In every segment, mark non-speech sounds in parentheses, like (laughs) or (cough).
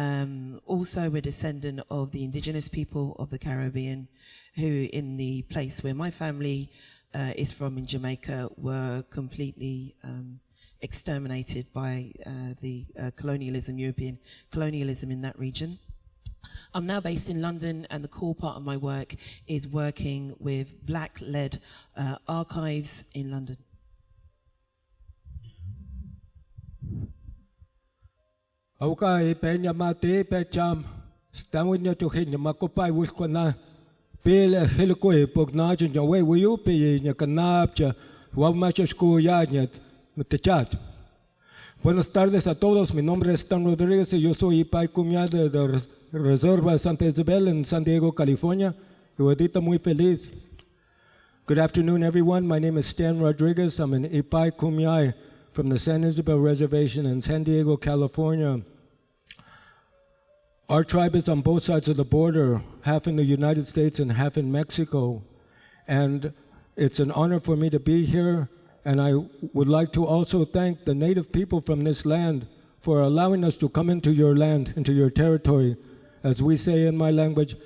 Um, also, we're descendant of the indigenous people of the Caribbean, who, in the place where my family uh, is from in Jamaica, were completely um, exterminated by uh, the uh, colonialism, European colonialism in that region. I'm now based in London, and the core part of my work is working with black led uh, archives in London. E pok na chen nya we we pe nya kanap cha wa ma cha sku ya nya te chat Buenas tardes a todos, mi nombre es Stan Rodríguez y yo soy Ipai Cumia de, de Reserva Santa Isabel en San Diego, California. Ahorita muy feliz. Good afternoon, everyone. My name is Stan Rodriguez. I'm an Ipai Kumyai from the San Isabel Reservation in San Diego, California. Our tribe is on both sides of the border, half in the United States and half in Mexico. And it's an honor for me to be here. And I would like to also thank the native people from this land for allowing us to come into your land, into your territory. As we say in my language,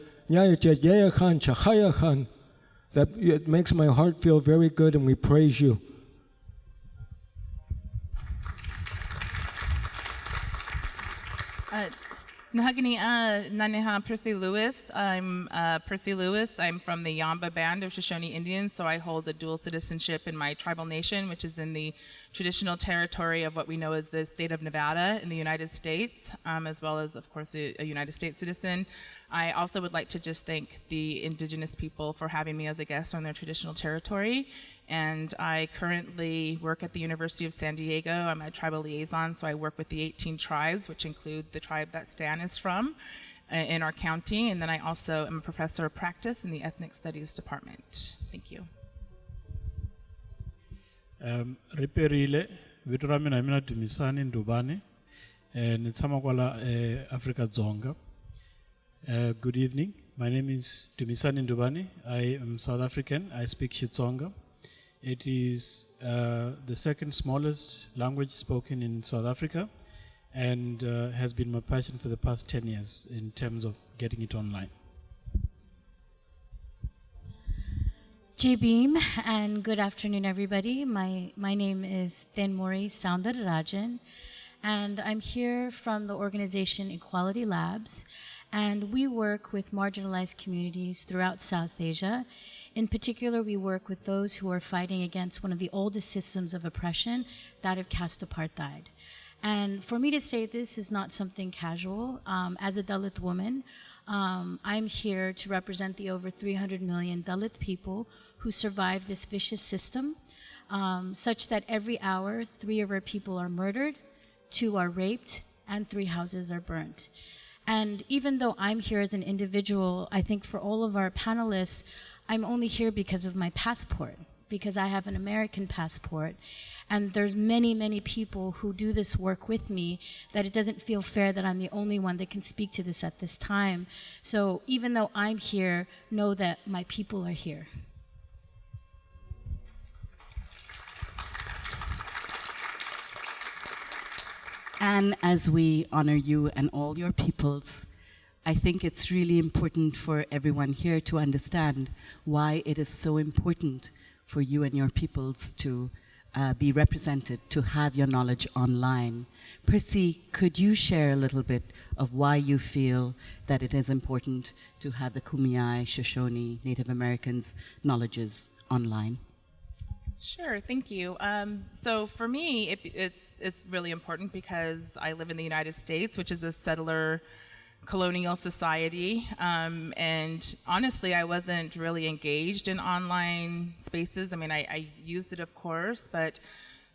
that it makes my heart feel very good and we praise you. Uh, Nahagani uh, Naneha Percy Lewis. I'm uh, Percy Lewis. I'm from the Yomba Band of Shoshone Indians, so I hold a dual citizenship in my tribal nation, which is in the traditional territory of what we know as the state of Nevada in the United States, um, as well as, of course, a, a United States citizen. I also would like to just thank the indigenous people for having me as a guest on their traditional territory and I currently work at the University of San Diego. I'm a tribal liaison, so I work with the 18 tribes, which include the tribe that Stan is from uh, in our county, and then I also am a professor of practice in the Ethnic Studies Department. Thank you. Um, riperile vito ra mina Dumisani Ndubane eh, ni kwala eh, Africa Dzonga uh, good evening my name is Dumisani Ndubane I am South African I speak Xitsonga it is uh, the second smallest language spoken in South Africa and uh, has been my passion for the past 10 years in terms of getting it online. J Beam and good afternoon everybody. My my name is Thenmozhi Soundararajan and I'm here from the organization Equality Labs and we work with marginalized communities throughout South Asia in particular, we work with those who are fighting against one of the oldest systems of oppression, that of caste apartheid. And for me to say this is not something casual. Um, as a Dalit woman, um, I'm here to represent the over 300 million Dalit people who survive this vicious system, um, such that every hour, three of our people are murdered, two are raped, and three houses are burnt. And even though I'm here as an individual, I think for all of our panelists, I'm only here because of my passport, because I have an American passport. And there's many, many people who do this work with me that it doesn't feel fair that I'm the only one that can speak to this at this time. So even though I'm here, know that my people are here. And as we honor you and all your peoples, I think it's really important for everyone here to understand why it is so important for you and your peoples to uh, be represented, to have your knowledge online. Percy, could you share a little bit of why you feel that it is important to have the Kumeyaay, Shoshone, Native Americans knowledges online? Sure, thank you. Um, so for me, it, it's it's really important because I live in the United States, which is a settler colonial society. Um, and honestly, I wasn't really engaged in online spaces. I mean, I, I used it, of course, but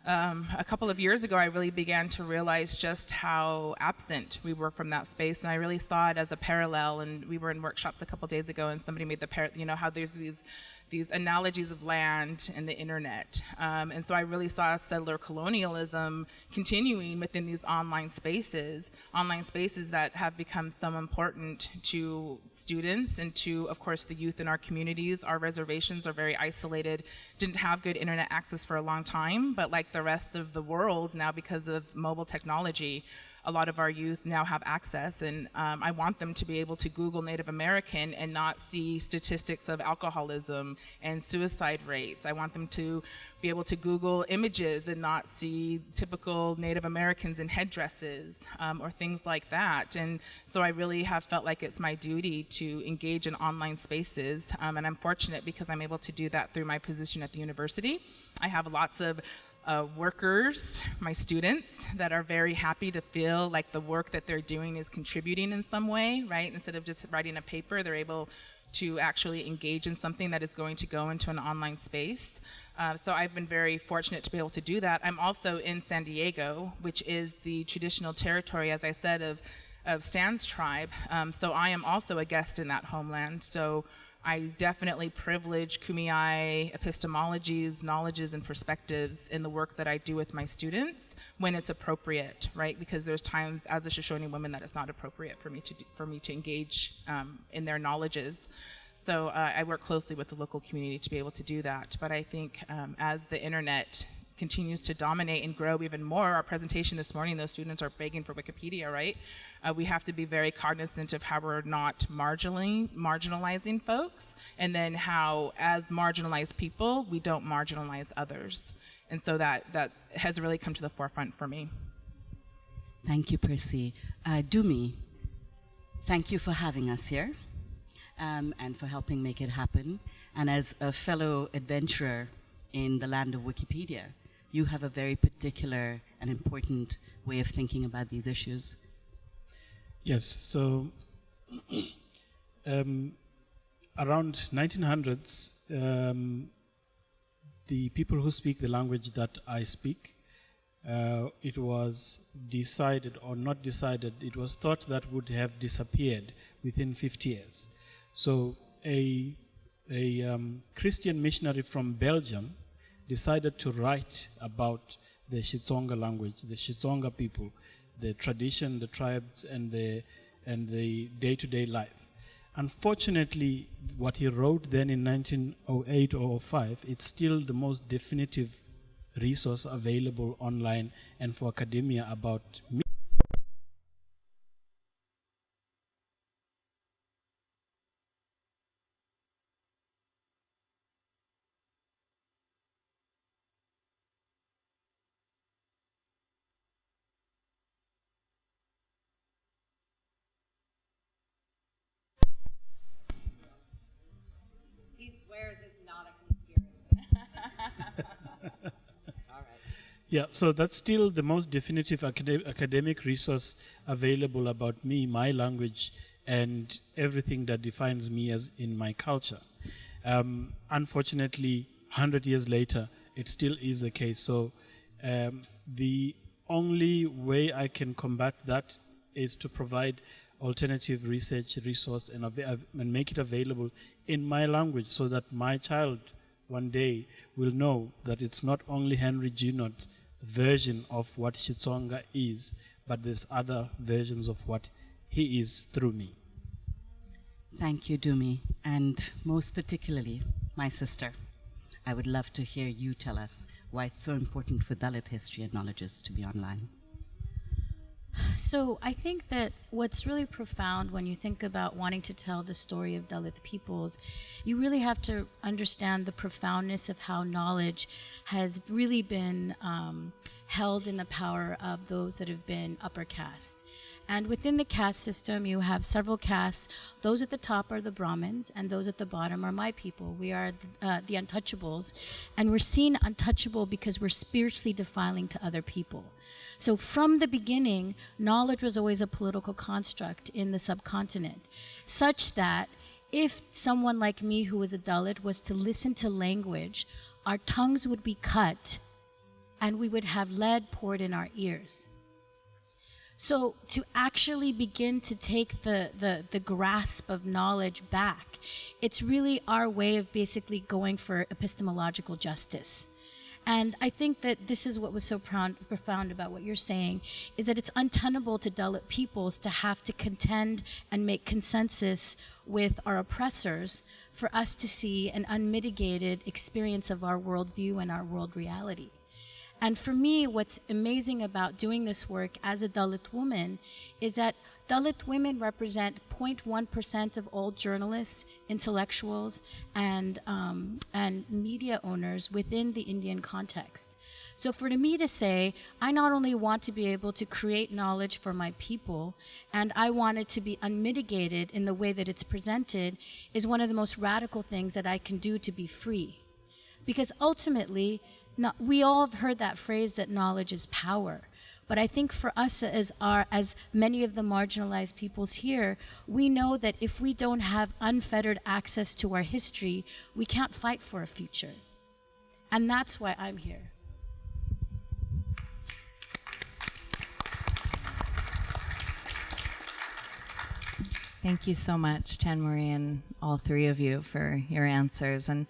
um, a couple of years ago, I really began to realize just how absent we were from that space, and I really saw it as a parallel. And we were in workshops a couple days ago, and somebody made the par- you know how there's these these analogies of land and the internet. Um, and so I really saw settler colonialism continuing within these online spaces, online spaces that have become so important to students and to, of course, the youth in our communities. Our reservations are very isolated, didn't have good internet access for a long time, but like the rest of the world now because of mobile technology, a lot of our youth now have access, and um, I want them to be able to Google Native American and not see statistics of alcoholism and suicide rates. I want them to be able to Google images and not see typical Native Americans in headdresses um, or things like that. And so I really have felt like it's my duty to engage in online spaces. Um, and I'm fortunate because I'm able to do that through my position at the university. I have lots of uh, workers, my students, that are very happy to feel like the work that they're doing is contributing in some way, right? Instead of just writing a paper, they're able to actually engage in something that is going to go into an online space. Uh, so I've been very fortunate to be able to do that. I'm also in San Diego, which is the traditional territory, as I said, of, of Stan's tribe. Um, so I am also a guest in that homeland. So I definitely privilege Kumeyaay epistemologies, knowledges, and perspectives in the work that I do with my students when it's appropriate, right? Because there's times as a Shoshone woman that it's not appropriate for me to do, for me to engage um, in their knowledges. So uh, I work closely with the local community to be able to do that. But I think um, as the internet continues to dominate and grow even more, our presentation this morning, those students are begging for Wikipedia, right? Uh, we have to be very cognizant of how we're not marginalizing, folks, and then how, as marginalized people, we don't marginalize others. And so that, that has really come to the forefront for me. Thank you, Percy. Uh, Dumi, thank you for having us here um, and for helping make it happen. And as a fellow adventurer in the land of Wikipedia, you have a very particular and important way of thinking about these issues. Yes, so (clears throat) um, around 1900s, um, the people who speak the language that I speak, uh, it was decided or not decided, it was thought that would have disappeared within 50 years. So a, a um, Christian missionary from Belgium decided to write about the Xitsonga language, the Xitsonga people, the tradition, the tribes, and the, and the day-to-day life. Unfortunately, what he wrote then in 1908 or 05, it's still the most definitive resource available online and for academia about me. Yeah, so that's still the most definitive acad- academic resource available about me, my language, and everything that defines me as in my culture. Um, unfortunately, 100 years later, it still is the case. So um, the only way I can combat that is to provide alternative research resource and, and make it available in my language so that my child one day will know that it's not only Henri Junod version of what Xitsonga is, but there's other versions of what he is through me. Thank you, Dumi. And most particularly, my sister, I would love to hear you tell us why it's so important for Dalit history and knowledges to be online. So I think that what's really profound when you think about wanting to tell the story of Dalit peoples, you really have to understand the profoundness of how knowledge has really been um, held in the power of those that have been upper caste. And within the caste system, you have several castes. Those at the top are the Brahmins, and those at the bottom are my people. We are uh, the untouchables. And we're seen untouchable because we're spiritually defiling to other people. So from the beginning, knowledge was always a political construct in the subcontinent, such that if someone like me who was a Dalit was to listen to language, our tongues would be cut and we would have lead poured in our ears. So to actually begin to take the, the, the grasp of knowledge back, it's really our way of basically going for epistemological justice. And I think that this is what was so profound, profound about what you're saying, is that it's untenable to Dalit peoples to have to contend and make consensus with our oppressors for us to see an unmitigated experience of our worldview and our world reality. And for me, what's amazing about doing this work as a Dalit woman is that Dalit women represent 0.1% of all journalists, intellectuals, and, um, and media owners within the Indian context. So for me to say, I not only want to be able to create knowledge for my people, and I want it to be unmitigated in the way that it's presented, is one of the most radical things that I can do to be free. Because ultimately, no, we all have heard that phrase that knowledge is power. But I think for us as our as many of the marginalized peoples here, we know that if we don't have unfettered access to our history, we can't fight for a future. And that's why I'm here. Thank you so much, Tan Marie, and all three of you for your answers. And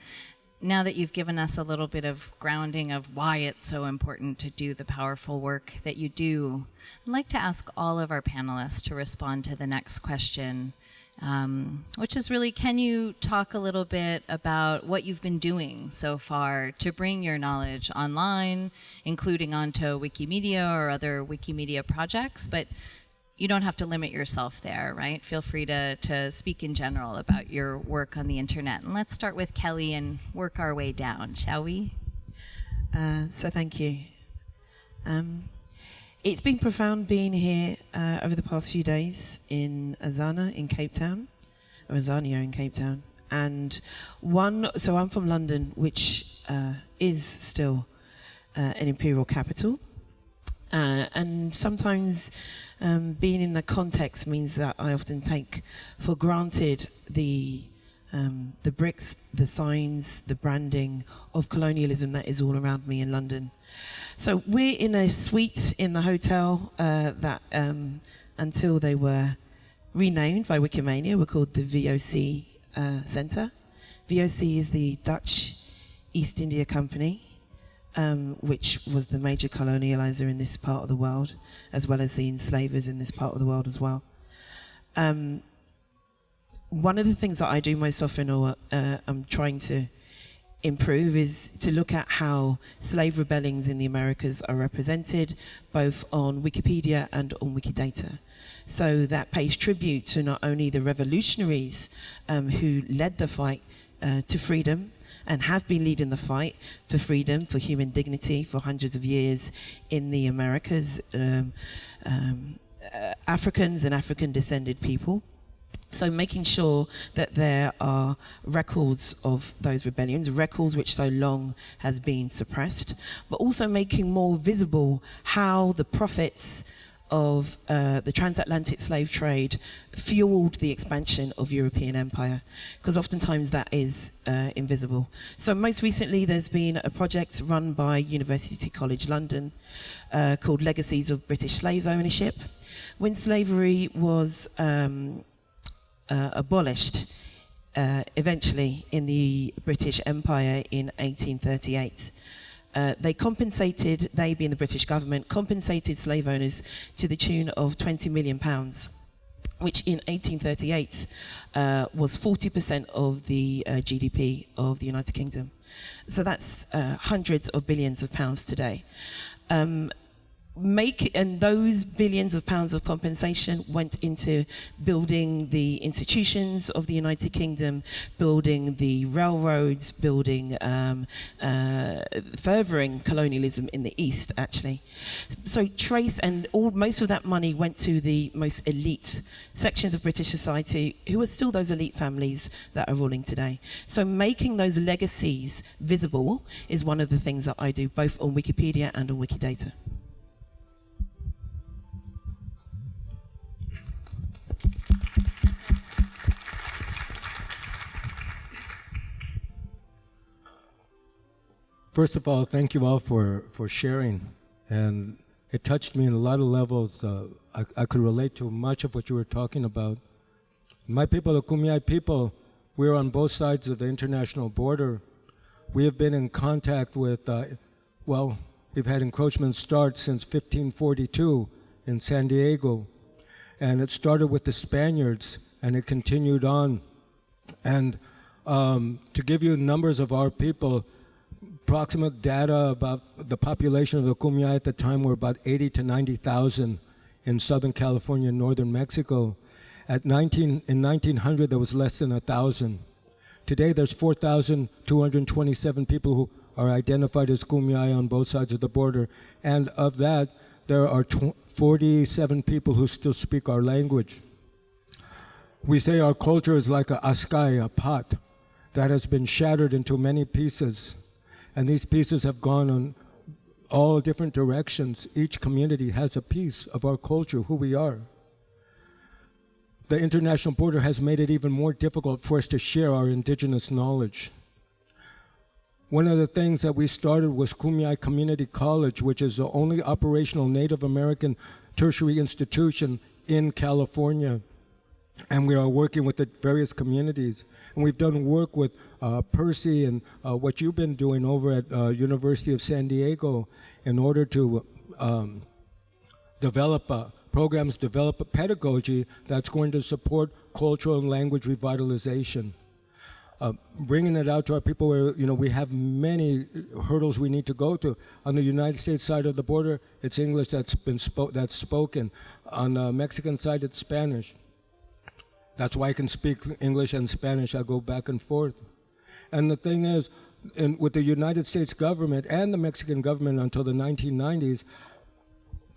now that you've given us a little bit of grounding of why it's so important to do the powerful work that you do, I'd like to ask all of our panelists to respond to the next question, um, which is really can you talk a little bit about what you've been doing so far to bring your knowledge online, including onto Wikimedia or other Wikimedia projects, but you don't have to limit yourself there, right? Feel free to, to speak in general about your work on the internet. And let's start with Kelly and work our way down, shall we? Uh, so thank you. Um, it's been profound being here uh, over the past few days in Azana in Cape Town, or Azania in Cape Town. And one, so I'm from London, which uh, is still uh, an imperial capital. Uh, and sometimes um, being in the context means that I often take for granted the um, the bricks, the signs, the branding of colonialism that is all around me in London. So we're in a suite in the hotel uh, that um, until they were renamed by Wikimania were called the VOC uh, Centre. VOC is the Dutch East India Company um, which was the major colonializer in this part of the world, as well as the enslavers in this part of the world as well. Um, one of the things that I do most often, or uh, I'm trying to improve, is to look at how slave rebellions in the Americas are represented, both on Wikipedia and on Wikidata. So that pays tribute to not only the revolutionaries um, who led the fight uh, to freedom, and have been leading the fight for freedom, for human dignity for hundreds of years in the Americas, um, um, uh, Africans and African descended people. So making sure that there are records of those rebellions, records which so long has been suppressed, but also making more visible how the profits of uh, the transatlantic slave trade fueled the expansion of European empire, because oftentimes that is uh, invisible. So most recently, there's been a project run by University College London uh, called Legacies of British Slaves Ownership. When slavery was um, uh, abolished, uh, eventually in the British Empire in 1838, uh, they compensated, they being the British government, compensated slave owners to the tune of 20 million pounds which in 1838 uh, was 40% of the uh, GDP of the United Kingdom. So that's uh, hundreds of billions of pounds today. Um, make and those billions of pounds of compensation went into building the institutions of the United Kingdom, building the railroads, building um, uh, furthering colonialism in the East, actually. So trace and all most of that money went to the most elite sections of British society, who are still those elite families that are ruling today. So making those legacies visible is one of the things that I do, both on Wikipedia and on Wikidata. First of all, thank you all for, for sharing. And it touched me in a lot of levels. Uh, I, I could relate to much of what you were talking about. My people, the Kumeyaay people, we're on both sides of the international border. We have been in contact with, uh, well, we've had encroachment start since 1542 in San Diego. And it started with the Spaniards and it continued on. And um, to give you numbers of our people, approximate data about the population of the Kumeyaay at the time were about 80 to 90,000 in Southern California and Northern Mexico. At 19, in 1900, there was less than a thousand. Today, there's 4,227 people who are identified as Kumeyaay on both sides of the border, and of that, there are tw- 47 people who still speak our language. We say our culture is like a askai, a pot, that has been shattered into many pieces, and these pieces have gone on all different directions. Each community has a piece of our culture, who we are the international border has made it even more difficult for us to share our indigenous knowledge. One of the things that we started was Kumeyaay Community College, which is the only operational Native American tertiary institution in California. And we are working with the various communities. And we've done work with uh, Percy and uh, what you've been doing over at uh, University of San Diego in order to um, develop a programs develop a pedagogy that's going to support cultural and language revitalization. Uh, bringing it out to our people where you know we have many hurdles we need to go through. On the United States side of the border, it's English that's been spo- that's spoken. On the Mexican side, it's Spanish. That's why I can speak English and Spanish. I go back and forth. And the thing is, in, with the United States government and the Mexican government until the 1990s,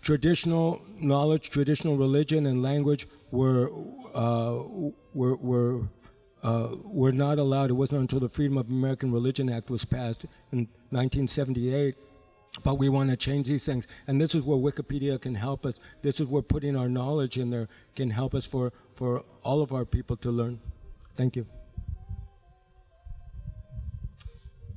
traditional knowledge, traditional religion, and language were uh, were were uh, were not allowed. It wasn't until the Freedom of American Religion Act was passed in 1978. But we want to change these things, and this is where Wikipedia can help us. This is where putting our knowledge in there can help us for for all of our people to learn. Thank you.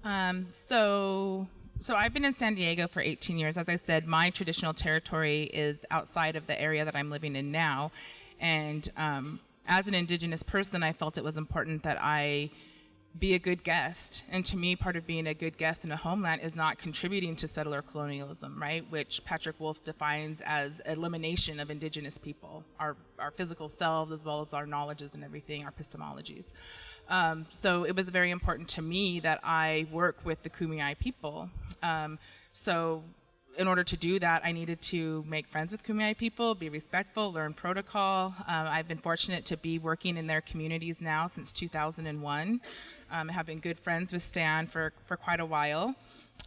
Um, so so I've been in San Diego for 18 years. As I said, my traditional territory is outside of the area that I'm living in now. And um, as an indigenous person, I felt it was important that I be a good guest. And to me, part of being a good guest in a homeland is not contributing to settler colonialism, right? Which Patrick Wolfe defines as elimination of indigenous people, our, our physical selves, as well as our knowledges and everything, our epistemologies. Um, so it was very important to me that I work with the Kumeyaay people. Um, so in order to do that, I needed to make friends with Kumeyaay people, be respectful, learn protocol. Um, I've been fortunate to be working in their communities now since 2001. Um, have been good friends with Stan for, for quite a while.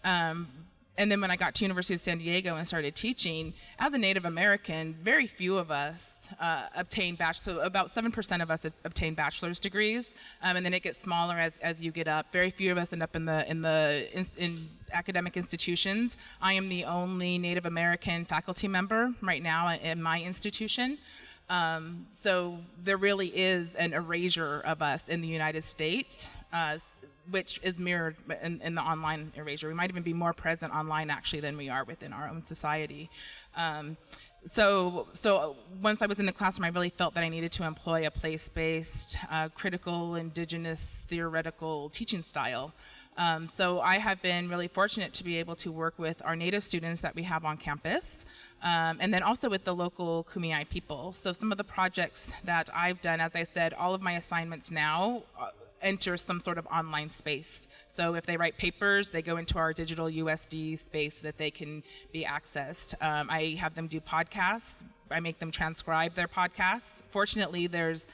Um, and then when I got to University of San Diego and started teaching, as a Native American, very few of us uh, obtain bachelor. So about seven percent of us obtain bachelor's degrees, um, and then it gets smaller as, as you get up. Very few of us end up in the in the in, in academic institutions. I am the only Native American faculty member right now in my institution. Um, so there really is an erasure of us in the United States. Uh, which is mirrored in, in, the online erasure. We might even be more present online actually than we are within our own society. Um, so, so once I was in the classroom, I really felt that I needed to employ a place-based, uh, critical, indigenous, theoretical teaching style. Um, so I have been really fortunate to be able to work with our native students that we have on campus, um, and then also with the local Kumeyaay people. So some of the projects that I've done, as I said, all of my assignments now uh, enter some sort of online space. So if they write papers, they go into our digital USD space that they can be accessed. Um, I have them do podcasts. I make them transcribe their podcasts. Fortunately, there's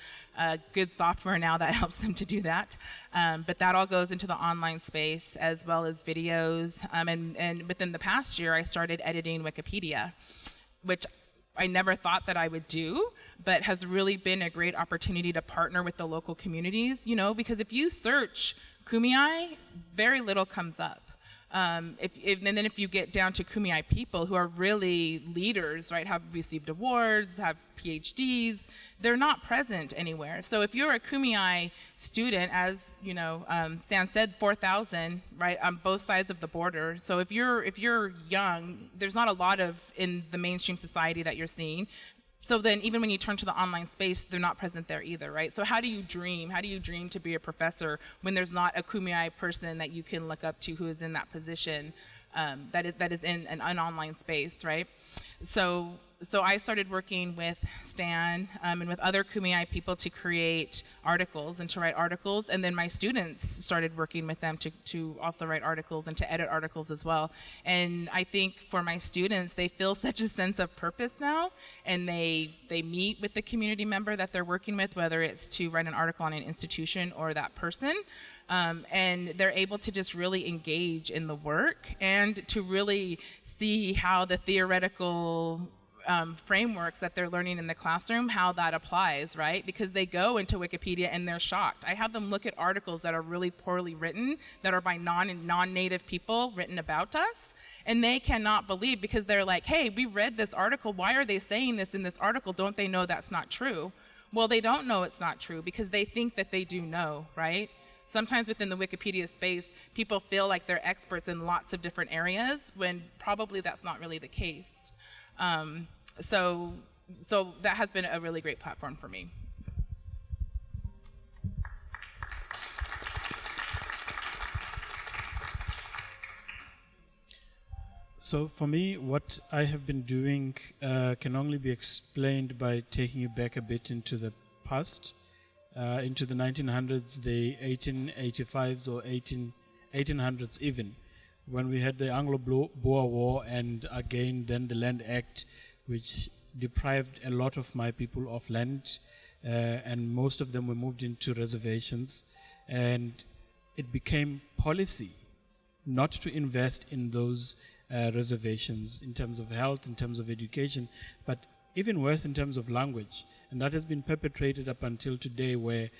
good software now that (laughs) helps them to do that. Um, but that all goes into the online space as well as videos. Um, and, and within the past year, I started editing Wikipedia, which I never thought that I would do, but has really been a great opportunity to partner with the local communities, you know, because if you search Kumeyaay, very little comes up. Um, if, if, and then if you get down to Kumeyaay people who are really leaders, right, have received awards, have PhDs, they're not present anywhere. So if you're a Kumeyaay student, as you know, um, Stan said, 4,000, right, on both sides of the border. So if you're if you're young, there's not a lot of in the mainstream society that you're seeing. So then even when you turn to the online space, they're not present there either, right? So how do you dream? How do you dream to be a professor when there's not a Kumeyaay person that you can look up to who is in that position um, that, is, that is in an, an online space, right? So so I started working with Stan um, and with other Kumeyaay people to create articles and to write articles. And then my students started working with them to, to also write articles and to edit articles as well. And I think for my students, they feel (laughs) such a sense of purpose now. And they, they meet with the community member that they're working with, whether it's to write an article on an institution or that person. Um, and they're able to just really engage in the work and to really see how the theoretical um, frameworks that they're learning in the classroom, how that applies, right? Because they go into Wikipedia and they're shocked. I have them look at articles that are really poorly written, that are by non non-native people written about us, and they cannot believe because they're like, "Hey, we read this article. Why are they saying this in this article? Don't they know that's not true?" Well, they don't know it's not true because they think that they do know, right? Sometimes within the Wikipedia space, people feel like they're experts in lots of different areas when probably that's not really the case. Um, so, so that has been a really great platform for me. So for me, what I have been doing uh, can only be explained by taking you back a bit into the past, uh, into the 1900s, the 1885s or 18, 1800s even, when we had the Anglo-Boer War and again then the Land Act, which deprived a lot of my people of land, uh, and most of them were moved into reservations, and it became policy not to invest in those uh, reservations in terms of health, in terms of education, but even worse in terms of language. And that has been perpetrated up until today, where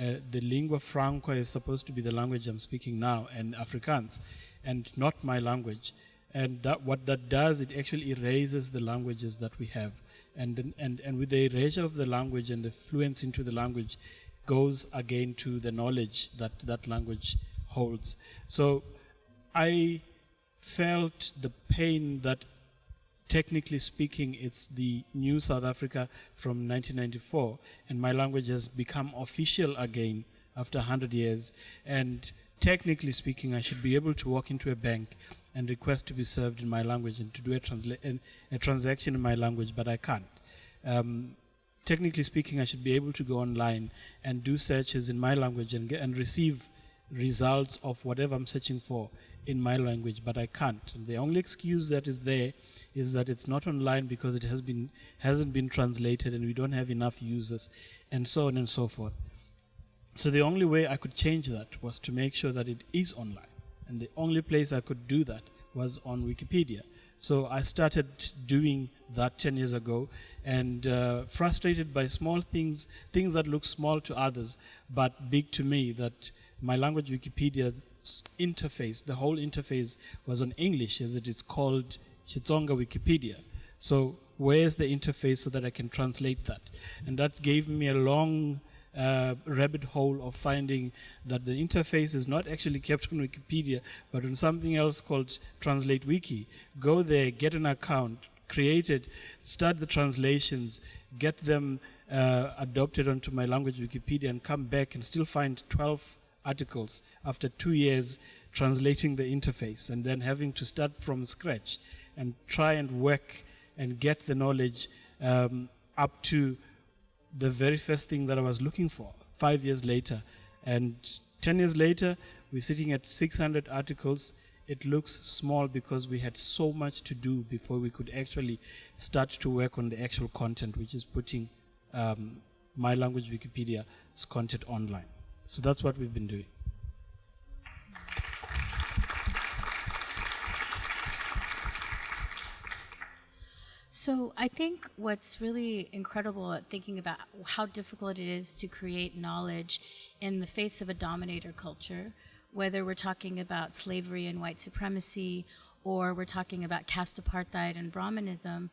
uh, the lingua franca is supposed to be the language I'm speaking now, and Afrikaans, and not my language. And that, what that does, it actually erases the languages that we have. And, and, and with the erasure of the language and the fluence into the language goes again to the knowledge that that language holds. So I felt the pain that technically speaking it's the new South Africa from 1994 and my language has become official again after 100 years and technically speaking I should be able to walk into a bank and request to be served in my language and to do a, transla- a transaction in my language, but I can't. Um, technically speaking, I should be able to go online and do searches in my language and, get, and receive results of whatever I'm searching for in my language, but I can't. And the only excuse that is there is that it's not online because it has been hasn't been translated and we don't have enough users, and so on and so forth. So the only way I could change that was to make sure that it is online. And the only place I could do that was on Wikipedia. So I started doing that 10 years ago and uh, frustrated by small things, things that look small to others, but big to me, that my language Wikipedia interface, the whole interface was on English as it is called Xitsonga Wikipedia. So where's the interface so that I can translate that? And that gave me a long uh, rabbit hole of finding that the interface is not actually kept on Wikipedia, but on something else called Translate Wiki. Go there, get an account, create it, start the translations, get them uh, adopted onto my language Wikipedia, and come back and still find 12 articles after two years translating the interface and then having to start from scratch and try and work and get the knowledge um, up to the very first thing that I was looking for five years later. And 10 years later, we're sitting at 600 articles. It looks small because we had so much to do before we could actually start to work on the actual content, which is putting um, my language Wikipedia's content online. So that's what we've been doing. So I think what's really incredible at thinking about how difficult it is to create knowledge in the face of a dominator culture, whether we're talking about slavery and white supremacy or we're talking about caste apartheid and Brahmanism,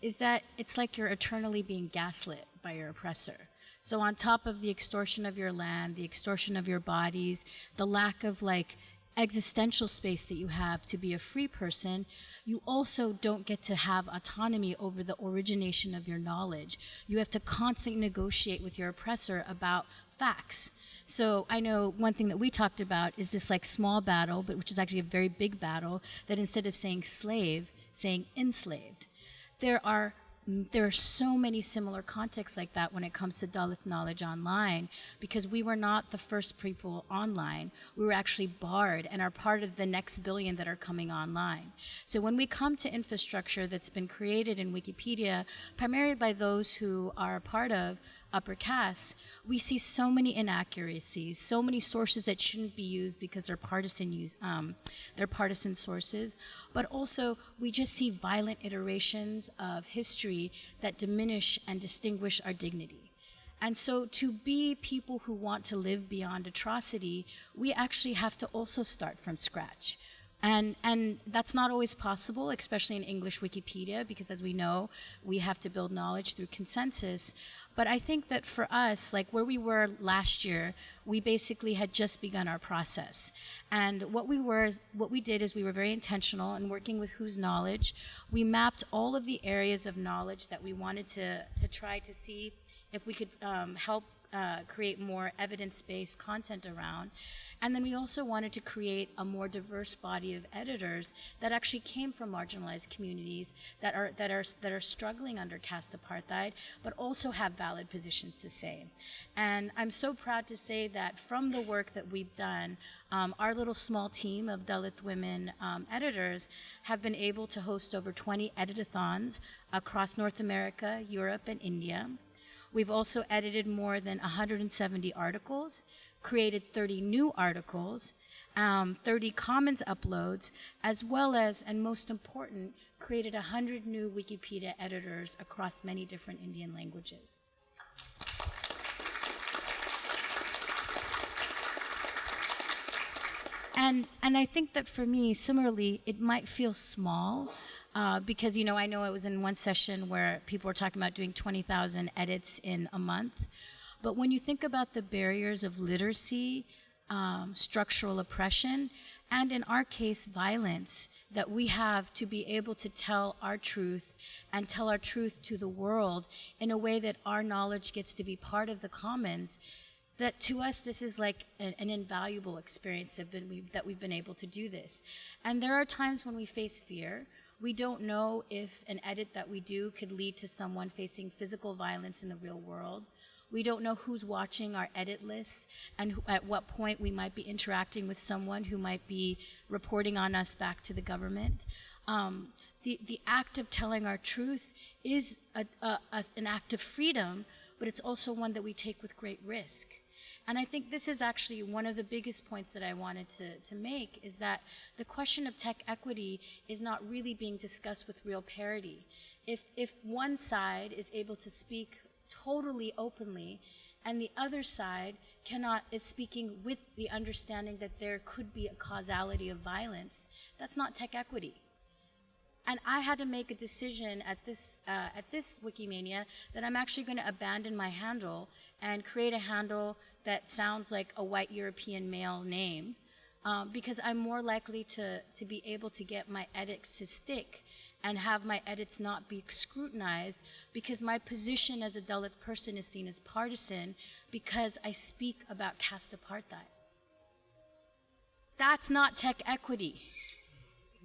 is that it's like you're eternally being gaslit by your oppressor. So on top of the extortion of your land, the extortion of your bodies, the lack of like existential space that you have to be a free person, you also don't get to have autonomy over the origination of your knowledge. You have to constantly negotiate with your oppressor about facts. So I know one thing that we talked about is this like small battle, but which is actually a very big battle, that instead of saying slave, saying enslaved. There are there are so many similar contexts like that when it comes to Dalit knowledge online because we were not the first people online. We were actually barred and are part of the next billion that are coming online. So when we come to infrastructure that's been created in Wikipedia, primarily by those who are a part of upper castes, we see so many inaccuracies, so many sources that shouldn't be used because they're partisan use, um, they're partisan sources. But also, we just see violent iterations of history that diminish and distinguish our dignity. And so, to be people who want to live beyond atrocity, we actually have to also start from scratch. And, and that's not always possible, especially in English Wikipedia, because as we know, we have to build knowledge through consensus. But I think that for us, like where we were last year, we basically had just begun our process. And what we were, what we did is we were very intentional in working with Whose Knowledge. We mapped all of the areas of knowledge that we wanted to, to try to see if we could um, help uh, create more evidence-based content around. And then we also wanted to create a more diverse body of editors that actually came from marginalized communities that are, that are, that are struggling under caste apartheid, but also have valid positions to say. And I'm so proud to say that from the work that we've done, um, our little small team of Dalit women um, editors have been able to host over 20 editathons across North America, Europe, and India. We've also edited more than 170 articles, created 30 new articles, um, 30 commons uploads, as well as, and most important, created 100 new Wikipedia editors across many different Indian languages. And, and I think that for me, similarly, it might feel small uh, because, you know, I know it was in one session where people were talking about doing 20,000 edits in a month. But when you think about the barriers of literacy, um, structural oppression, and in our case, violence that we have to be able to tell our truth and tell our truth to the world in a way that our knowledge gets to be part of the commons, that to us this is like an, an invaluable experience been, we've, that we've been able to do this. And there are times when we face fear. We don't know if an edit that we do could lead to someone facing physical violence in the real world. We don't know who's watching our edit lists and who, at what point we might be interacting with someone who might be reporting on us back to the government. Um, the, the act of telling our truth is a, a, a, an act of freedom, but it's also one that we take with great risk. And I think this is actually one of the biggest points that I wanted to, to make is that the question of tech equity is not really being discussed with real parity. If, if one side is able to speak totally openly and the other side cannot is speaking with the understanding that there could be a causality of violence, that's not tech equity. And I had to make a decision at this, uh, at this Wikimania that I'm actually going to abandon my handle and create a handle that sounds like a white European male name um, because I'm more likely to, to be able to get my edits to stick and have my edits not be scrutinized because my position as a Dalit person is seen as partisan because I speak about caste apartheid. That's not tech equity.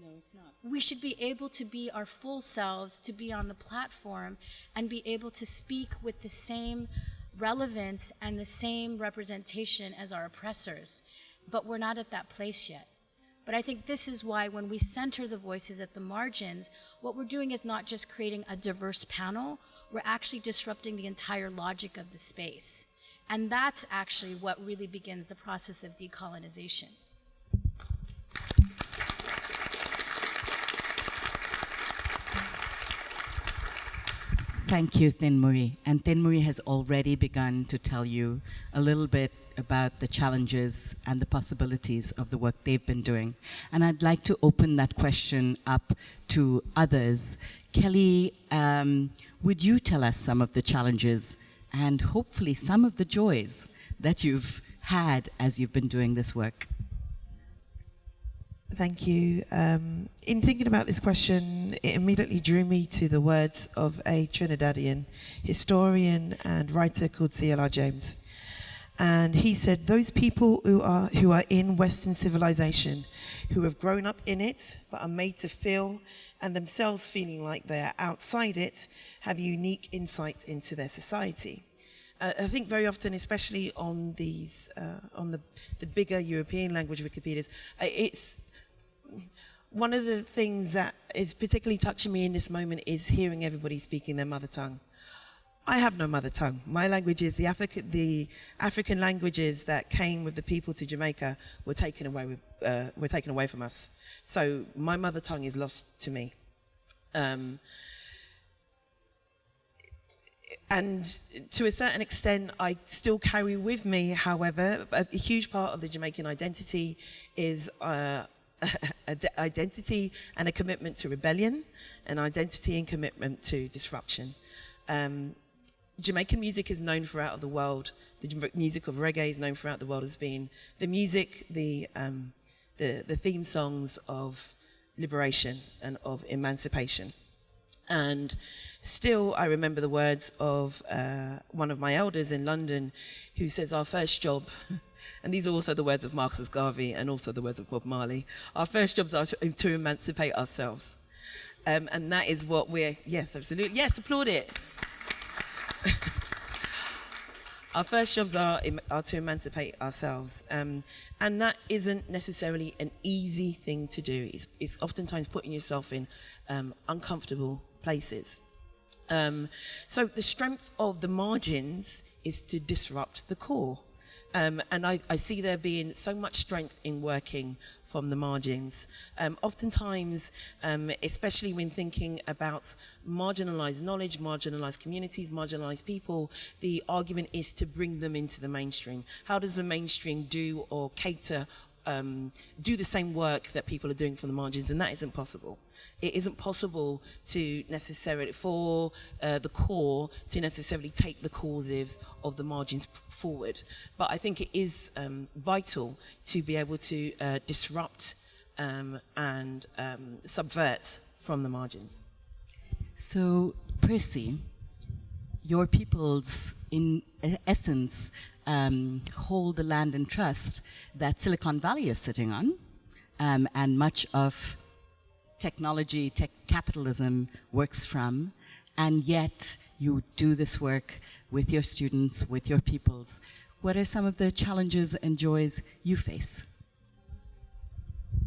No, it's not. We should be able to be our full selves, to be on the platform, and be able to speak with the same relevance and the same representation as our oppressors. But we're not at that place yet. But I think this is why when we center the voices at the margins, what we're doing is not just creating a diverse panel, we're actually disrupting the entire logic of the space. And that's actually what really begins the process of decolonization. Thank you, Thenmozhi. And Thenmozhi has already begun to tell you a little bit about the challenges and the possibilities of the work they've been doing. And I'd like to open that question up to others. Kelly, um, would you tell us some of the challenges and hopefully some of the joys that you've had as you've been doing this work? Thank you. Um, in thinking about this question, it immediately drew me to the words of a Trinidadian historian and writer called C.L.R. James. And he said, those people who are, who are in Western civilization, who have grown up in it, but are made to feel and themselves feeling like they're outside it have unique insights into their society. I think very often, especially on these, uh, on the, the bigger European language Wikipedias, it's one of the things that is particularly touching me in this moment is hearing everybody speaking their mother tongue. I have no mother tongue. My language is the, the African languages that came with the people to Jamaica were taken away with, uh, were taken away from us. So my mother tongue is lost to me. Um, and to a certain extent, I still carry with me, however, a, a huge part of the Jamaican identity is uh, (laughs) identity and a commitment to rebellion, an identity and commitment to disruption. Um, Jamaican music is known throughout the world. The music of reggae is known throughout the world as being the music, the, um, the, the theme songs of liberation and of emancipation. And still, I remember the words of uh, one of my elders in London who says, Our first job, (laughs) and these are also the words of Marcus Garvey and also the words of Bob Marley, our first jobs are to, to emancipate ourselves. Um, and that is what we're, yes, absolutely, yes, applaud it. (laughs) our first jobs are, are to emancipate ourselves. Um, and that isn't necessarily an easy thing to do. It's, it's oftentimes putting yourself in um, uncomfortable places. Um, so the strength of the margins is to disrupt the core. Um, and I, I, see there being so much strength in working from the margins. Um, oftentimes, um, especially when thinking about marginalized knowledge, marginalized communities, marginalized people, the argument is to bring them into the mainstream. How does the mainstream do or cater, um, do the same work that people are doing from the margins? And that isn't possible it isn't possible to necessarily, for uh, the core to necessarily take the causes of the margins forward. But I think it is um, vital to be able to uh, disrupt um, and um, subvert from the margins. So, Percy, your peoples, in essence, um, hold the land and trust that Silicon Valley is sitting on, um, and much of technology, tech capitalism works from, and yet you do this work with your students, with your peoples. What are some of the challenges and joys you face?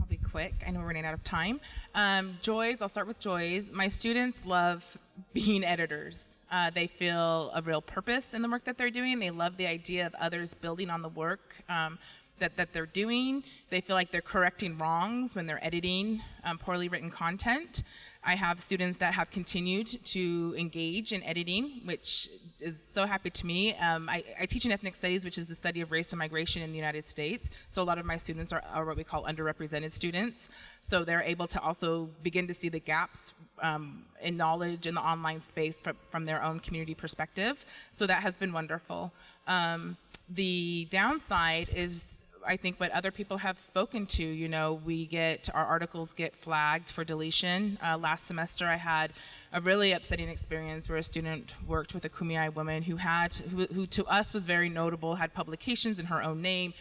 I'll be quick. I know we're running out of time. Um, joys, I'll start with joys. My students love being editors. Uh, they feel a real purpose in the work that they're doing. They love the idea of others building on the work. Um, that, that they're doing. They feel like they're correcting wrongs when they're editing um, poorly written content. I have students that have continued to engage in editing, which is so happy to me. Um, I, I, teach in ethnic studies, which is the study of race and migration in the United States. So a lot of my students are, are what we call underrepresented students. So they're able to also begin to see the gaps um, in knowledge in the online space from, from, their own community perspective. So that has been wonderful. Um, the downside is I think what other people have spoken to, you know, we get, our articles get flagged for deletion. Uh, last semester I had a really upsetting experience where a student worked with a Kumeyaay woman who had, who, who to us was very notable, had publications in her own name,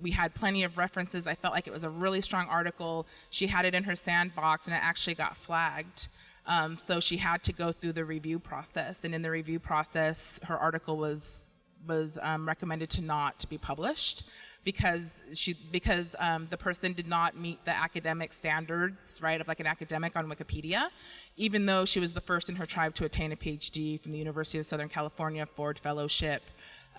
we had plenty of references. I felt like it was a really strong article. She had it in her sandbox and it actually got flagged. Um, so she had to go through the review process. And in the review process, her article was, was um, recommended to not be published because she because um, the person did not meet the academic standards, right, of like an academic on Wikipedia, even though she was the first in her tribe to attain a PhD from the University of Southern California Ford Fellowship.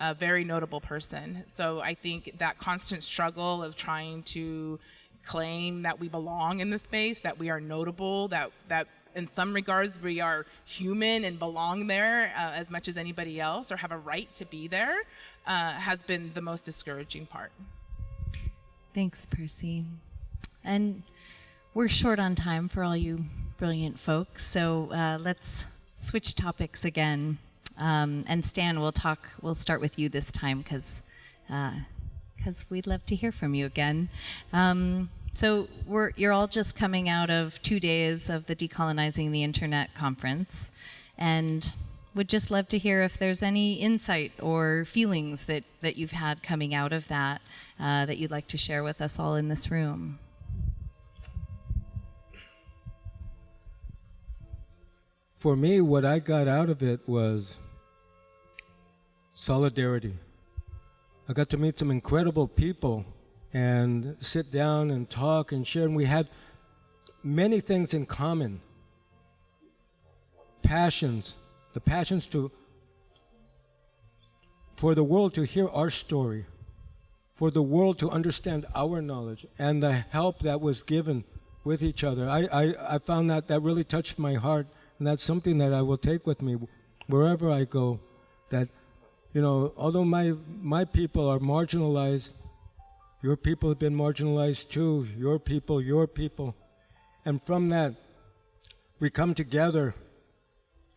A very notable person. So I think that constant struggle of trying to claim that we belong in the space, that we are notable, that that in some regards we are human and belong there uh, as much as anybody else or have a right to be there uh, has been the most discouraging part. Thanks, Percy. And we're short on time for all you brilliant folks, so uh, let's switch topics again. Um, and Stan, we'll talk. We'll start with you this time because because uh, we'd love to hear from you again. Um, so you're all just coming out of two days of the Decolonizing the Internet conference, and would just love to hear if there's any insight or feelings that, that you've had coming out of that uh, that you'd like to share with us all in this room. for me, what I got out of it was solidarity. I got to meet some incredible people and sit down and talk and share, and we had many things in common. Passions, the passions to for the world to hear our story, for the world to understand our knowledge, and the help that was given with each other. I, I, I found that that really touched my heart, and that's something that I will take with me wherever I go. That, you know, although my, my people are marginalized, your people have been marginalized too, your people, your people. And from that, we come together.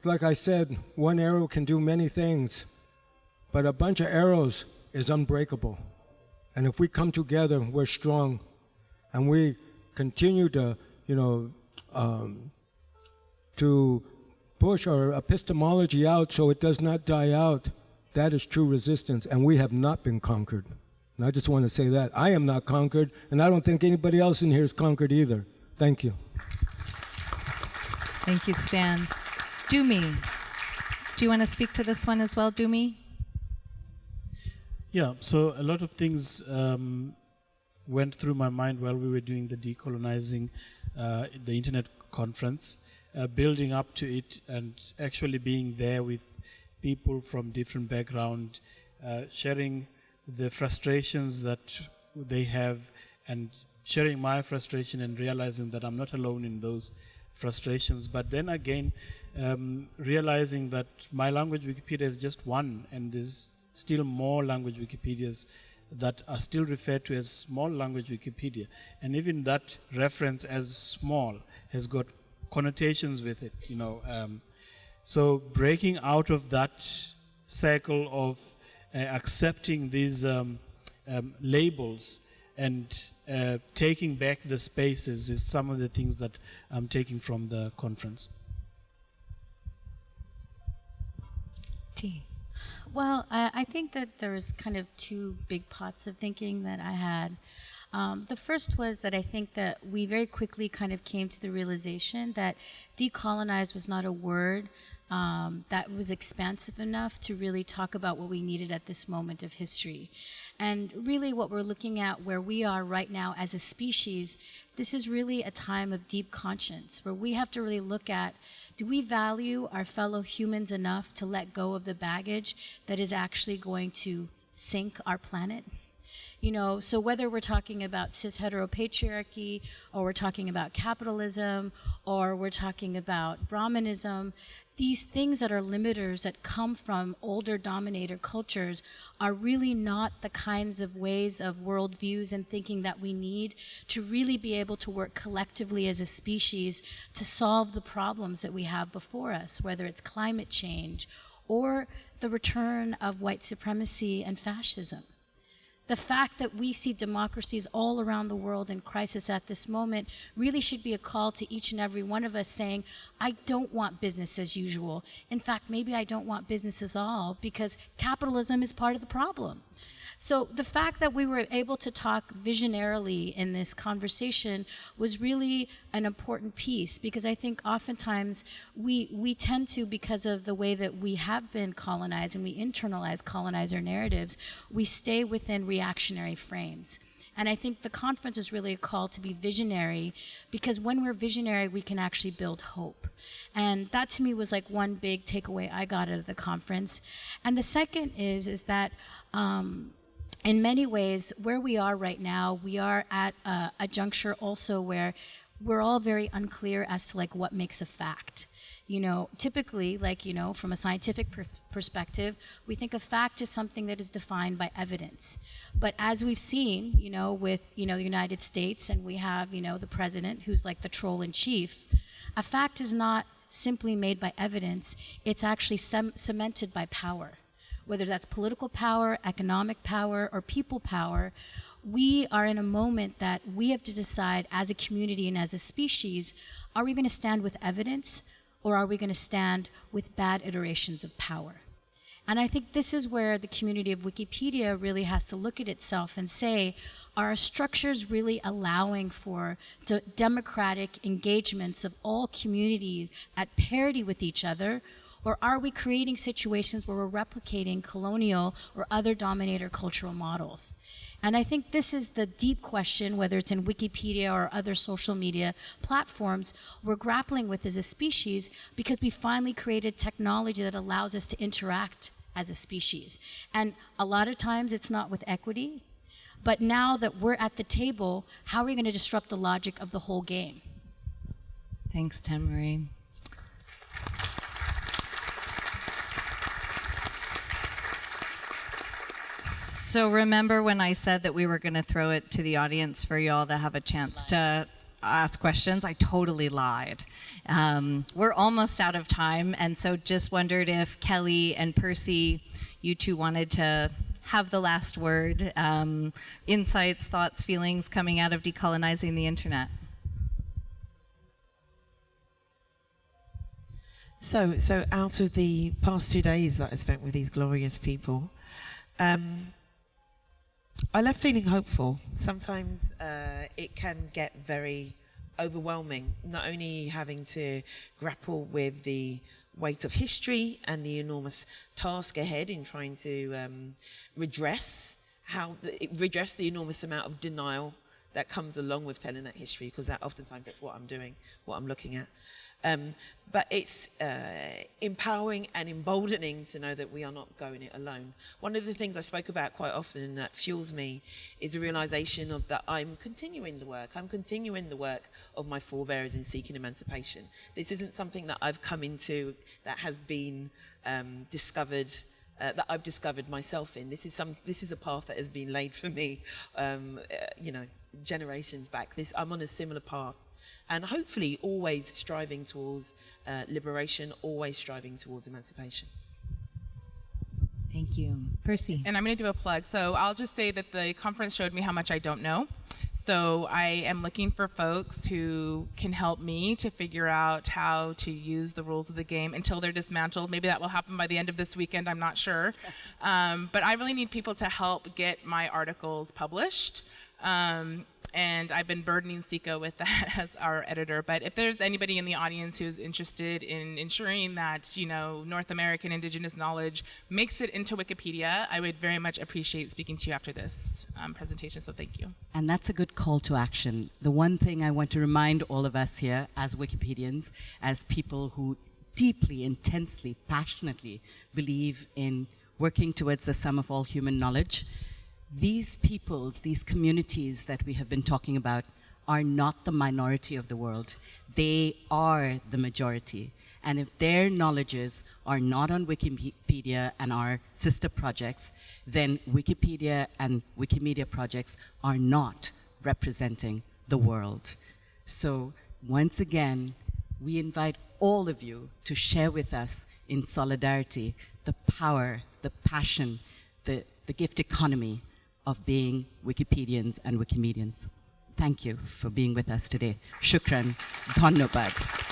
Like I said, one arrow can do many things, but a bunch of arrows is unbreakable. And if we come together, we're strong. And we continue to, you know, um, to push our epistemology out so it does not die out. That is true resistance, and we have not been conquered. And I just want to say that. I am not conquered, and I don't think anybody else in here is conquered either. Thank you. Thank you, Stan. Dumi, do you want to speak to this one as well, Dumi? Yeah, so a lot of things um, went through my mind while we were doing the decolonizing uh, the internet conference, uh, building up to it, and actually being there with people from different background, uh, sharing the frustrations that they have, and sharing my frustration and realizing that I'm not alone in those frustrations. But then again, um, realizing that my language Wikipedia is just one, and there's still more language Wikipedias that are still referred to as small language Wikipedia. And even that reference as small has got connotations with it, you know. Um, so breaking out of that cycle of uh, accepting these um, um, labels and uh, taking back the spaces is some of the things that I'm taking from the conference. T. Well, I, I think that there's kind of two big pots of thinking that I had. Um, the first was that I think that we very quickly kind of came to the realization that decolonize was not a word um, that was expansive enough to really talk about what we needed at this moment of history. And really, what we're looking at where we are right now as a species, this is really a time of deep conscience where we have to really look at do we value our fellow humans enough to let go of the baggage that is actually going to sink our planet? You know, so whether we're talking about cis heteropatriarchy, or we're talking about capitalism, or we're talking about Brahmanism, these things that are limiters that come from older dominator cultures are really not the kinds of ways of worldviews and thinking that we need to really be able to work collectively as a species to solve the problems that we have before us, whether it's climate change or the return of white supremacy and fascism. The fact that we see democracies all around the world in crisis at this moment really should be a call to each and every one of us saying, I don't want business as usual. In fact, maybe I don't want business at all because capitalism is part of the problem. So the fact that we were able to talk visionarily in this conversation was really an important piece because I think oftentimes we we tend to because of the way that we have been colonized and we internalize colonizer narratives, we stay within reactionary frames. And I think the conference is really a call to be visionary because when we're visionary, we can actually build hope. And that to me was like one big takeaway I got out of the conference. And the second is, is that um, in many ways, where we are right now, we are at a, a, juncture also where we're all very unclear as to like what makes a fact. You know, typically, like, you know, from a scientific per perspective, we think a fact is something that is defined by evidence. But as we've seen, you know, with, you know, the United States and we have, you know, the president who's like the troll in chief, a fact is not simply made by evidence, it's actually cemented by power whether that's political power, economic power, or people power, we are in a moment that we have to decide as a community and as a species, are we going to stand with evidence or are we going to stand with bad iterations of power? And I think this is where the community of Wikipedia really has to look at itself and say, are our structures really allowing for de- democratic engagements of all communities at parity with each other? Or are we creating situations where we're replicating colonial or other dominator cultural models? And I think this is the deep question, whether it's in Wikipedia or other social media platforms, we're grappling with as a species because we finally created technology that allows us to interact as a species. And a lot of times it's not with equity, but now that we're at the table, how are we going to disrupt the logic of the whole game? Thanks, Marie. So remember when I said that we were going to throw it to the audience for y'all to have a chance to ask questions? I totally lied. Um, we're almost out of time, and so just wondered if Kelly and Percy, you two wanted to have the last word, um, insights, thoughts, feelings coming out of decolonizing the internet. So, so out of the past two days that I spent with these glorious people, um, I left feeling hopeful. Sometimes uh, it can get very overwhelming, not only having to grapple with the weight of history and the enormous task ahead in trying to um, redress how the, redress the enormous amount of denial that comes along with telling that history, because that oftentimes that's what I'm doing, what I'm looking at. Um, but it's uh, empowering and emboldening to know that we are not going it alone. One of the things I spoke about quite often and that fuels me is the realization of that I'm continuing the work. I'm continuing the work of my forebears in seeking emancipation. This isn't something that I've come into that has been um, discovered uh, that I've discovered myself in. This is some. This is a path that has been laid for me, um, uh, you know, generations back. This I'm on a similar path and hopefully always striving towards uh, liberation, always striving towards emancipation. Thank you. Percy. And I'm going to do a plug. So I'll just say that the conference showed me how much I don't know. So I am looking for folks who can help me to figure out how to use the rules of the game until they're dismantled. Maybe that will happen by the end of this weekend. I'm not sure. (laughs) Um, but I really need people to help get my articles published. Um, and I've been burdening Siko with that (laughs) as our editor. But if there's anybody in the audience who's interested in ensuring that you know North American Indigenous knowledge makes it into Wikipedia, I would very much appreciate speaking to you after this um, presentation. So thank you. And that's a good call to action. The one thing I want to remind all of us here, as Wikipedians, as people who deeply, intensely, passionately believe in working towards the sum of all human knowledge these peoples, these communities that we have been talking about, are not the minority of the world. They are the majority. And if their knowledges are not on Wikipedia and our sister projects, then Wikipedia and Wikimedia projects are not representing the world. So once again, we invite all of you to share with us in solidarity the power, the passion, the, the gift economy of being Wikipedians and Wikimedians. Thank you for being with us today. Shukran. Dhanyabad.